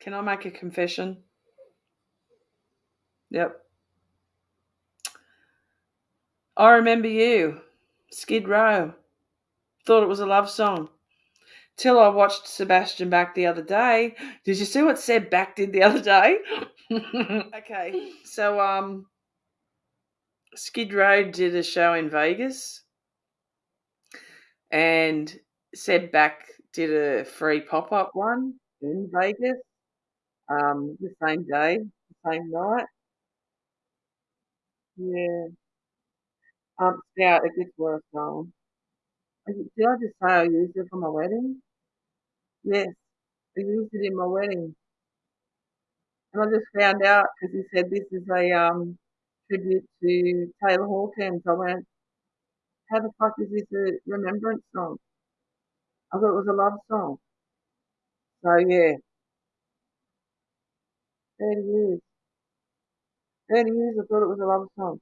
Can I make a confession? Yep. I remember you, Skid Row. Thought it was a love song. Till I watched Sebastian Bach the other day. Did you see what Seb Bach did the other day? okay, so um, Skid Row did a show in Vegas, and Seb Bach did a free pop up one in Vegas. Um, the same day, the same night. Yeah. Um, yeah, it gets worse, darling. I- Did I just say I used it for my wedding? Yes, I used it in my wedding, and I just found out because he said this is a um tribute to Taylor Hawkins. I went, how the fuck is this a remembrance song? I thought it was a love song. So yeah, thirty years, thirty years. I thought it was a love song.